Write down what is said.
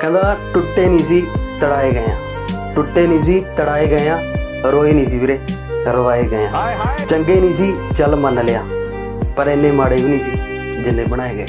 ਕਹਿੰਦਾ ਟੁੱਟੇ ਨਹੀਂ ਸੀ ਤੜਾਏ ਗਏ ਆ। ਟੁੱਟੇ ਨਹੀਂ ਸੀ ਤੜਾਏ ਗਏ ਆ ਰੋਏ ਨਹੀਂ ਸੀ ਵੀਰੇ ਰਵਾਏ ਗਏ ਆ। ਚੰਗੇ ਨਹੀਂ ਸੀ ਚੱਲ ਮੰਨ ਲਿਆ। ਪਰ ਇੰਨੇ ਮਾੜੇ ਵੀ ਨਹੀਂ ਸੀ ਜਿੰਨੇ ਬਣਾਏ ਗਏ।